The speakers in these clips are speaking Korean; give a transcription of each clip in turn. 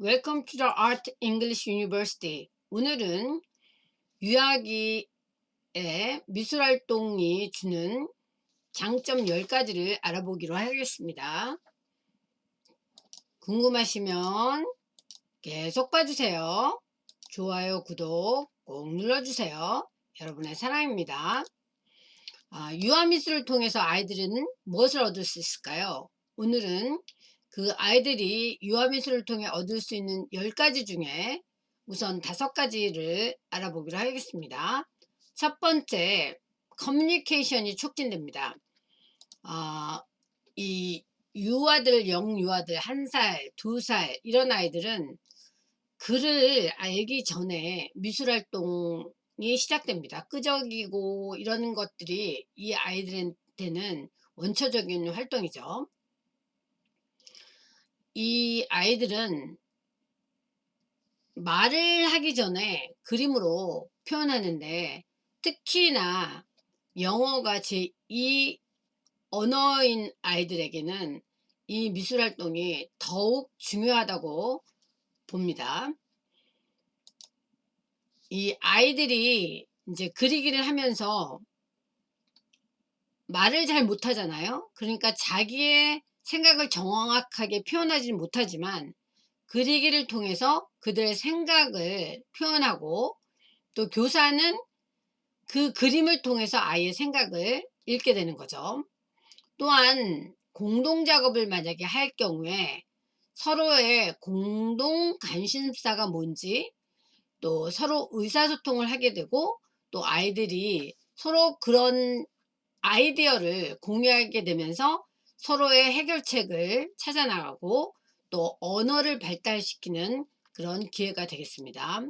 Welcome to the Art English University. 오늘은 유아기의 미술활동이 주는 장점 10가지를 알아보기로 하겠습니다. 궁금하시면 계속 봐주세요. 좋아요, 구독 꼭 눌러주세요. 여러분의 사랑입니다. 아, 유아미술을 통해서 아이들은 무엇을 얻을 수 있을까요? 오늘은 그 아이들이 유아미술을 통해 얻을 수 있는 10가지 중에 우선 다섯 가지를 알아보기로 하겠습니다. 첫 번째, 커뮤니케이션이 촉진됩니다. 아, 이 유아들, 영유아들, 한 살, 두 살 이런 아이들은 글을 알기 전에 미술활동이 시작됩니다. 끄적이고 이런 것들이 이 아이들한테는 원초적인 활동이죠. 이 아이들은 말을 하기 전에 그림으로 표현하는데 특히나 영어가 제2 언어인 아이들에게는 이 미술활동이 더욱 중요하다고 봅니다. 이 아이들이 이제 그리기를 하면서 말을 잘 못하잖아요. 그러니까 자기의 생각을 정확하게 표현하지 못하지만 그리기를 통해서 그들의 생각을 표현하고 또 교사는 그 그림을 통해서 아이의 생각을 읽게 되는 거죠. 또한 공동작업을 만약에 할 경우에 서로의 공동 관심사가 뭔지 또 서로 의사소통을 하게 되고 또 아이들이 서로 그런 아이디어를 공유하게 되면서 서로의 해결책을 찾아 나가고 또 언어를 발달시키는 그런 기회가 되겠습니다.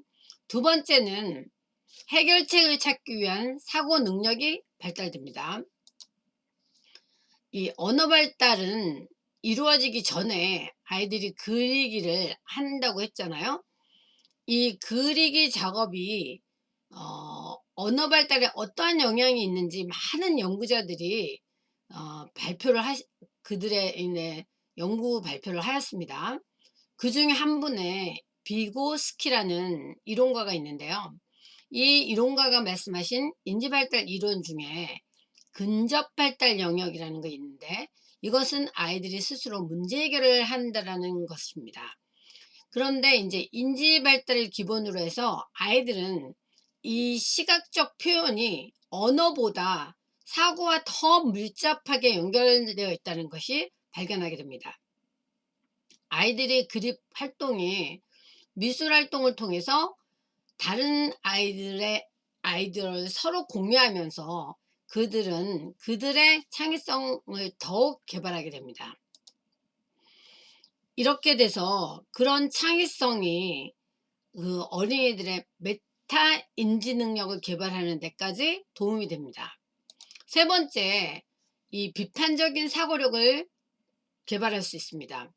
두 번째는 해결책을 찾기 위한 사고 능력이 발달됩니다. 이 언어 발달은 이루어지기 전에 아이들이 그리기를 한다고 했잖아요. 이 그리기 작업이 어, 언어 발달에 어떠한 영향이 있는지 많은 연구자들이 어, 발표를 하 그들의 네, 연구 발표를 하였습니다. 그 중에 한 분의 비고스키라는 이론가가 있는데요. 이 이론가가 말씀하신 인지발달 이론 중에 근접발달 영역이라는 게 있는데 이것은 아이들이 스스로 문제 해결을 한다라는 것입니다. 그런데 이제 인지발달을 기본으로 해서 아이들은 이 시각적 표현이 언어보다 사고와 더 밀접하게 연결되어 있다는 것이 발견하게 됩니다. 아이들의 그립 활동이 미술 활동을 통해서 다른 아이들의 아이디어를 서로 공유하면서 그들은 그들의 창의성을 더욱 개발하게 됩니다. 이렇게 돼서 그런 창의성이 그 어린이들의 메타 인지 능력을 개발하는 데까지 도움이 됩니다. 세 번째, 이 비판적인 사고력을 개발할 수 있습니다.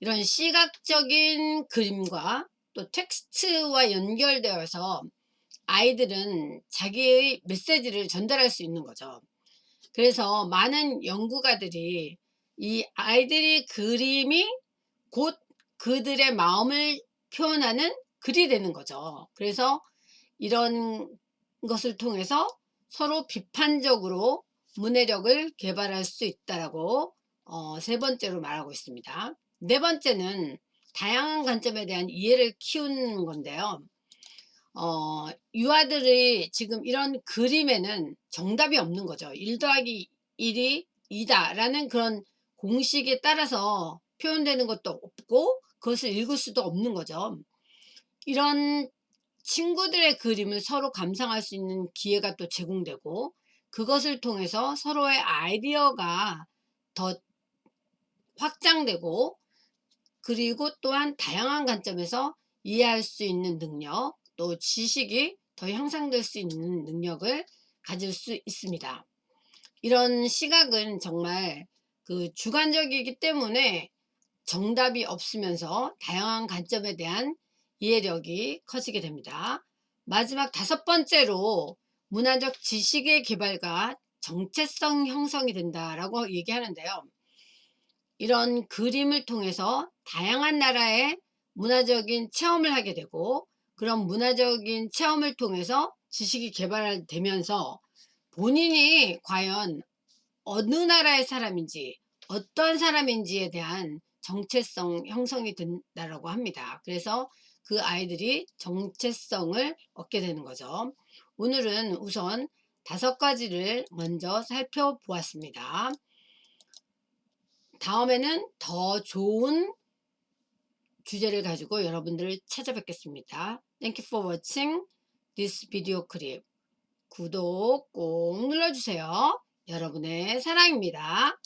이런 시각적인 그림과 또 텍스트와 연결되어서 아이들은 자기의 메시지를 전달할 수 있는 거죠. 그래서 많은 연구가들이 이 아이들이 그림이 곧 그들의 마음을 표현하는 글이 되는 거죠. 그래서 이런 것을 통해서 서로 비판적으로 문해력을 개발할 수 있다라고 어, 세 번째로 말하고 있습니다. 네 번째는 다양한 관점에 대한 이해를 키우는 건데요. 어, 유아들이 지금 이런 그림에는 정답이 없는 거죠. 1 더하기 1이 2다 라는 그런 공식에 따라서 표현되는 것도 없고 그것을 읽을 수도 없는 거죠. 이런 친구들의 그림을 서로 감상할 수 있는 기회가 또 제공되고 그것을 통해서 서로의 아이디어가 더 확장되고 그리고 또한 다양한 관점에서 이해할 수 있는 능력 또 지식이 더 향상될 수 있는 능력을 가질 수 있습니다. 이런 시각은 정말 그 주관적이기 때문에 정답이 없으면서 다양한 관점에 대한 이해력이 커지게 됩니다. 마지막 다섯 번째로 문화적 지식의 개발과 정체성 형성이 된다라고 얘기하는데요. 이런 그림을 통해서 다양한 나라의 문화적인 체험을 하게 되고 그런 문화적인 체험을 통해서 지식이 개발되면서 본인이 과연 어느 나라의 사람인지 어떤 사람인지에 대한 정체성 형성이 된다라고 합니다. 그래서 그 아이들이 정체성을 얻게 되는 거죠. 오늘은 우선 다섯 가지를 먼저 살펴보았습니다. 다음에는 더 좋은 주제를 가지고 여러분들을 찾아뵙겠습니다. Thank you for watching this video clip. 구독 꼭 눌러주세요. 여러분의 사랑입니다.